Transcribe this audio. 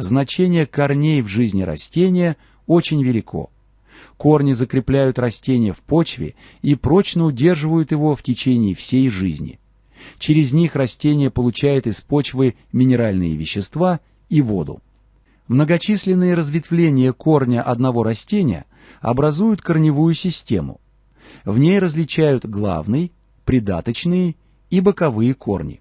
Значение корней в жизни растения очень велико. Корни закрепляют растение в почве и прочно удерживают его в течение всей жизни. Через них растение получает из почвы минеральные вещества и воду. Многочисленные разветвления корня одного растения образуют корневую систему. В ней различают главный, придаточные и боковые корни.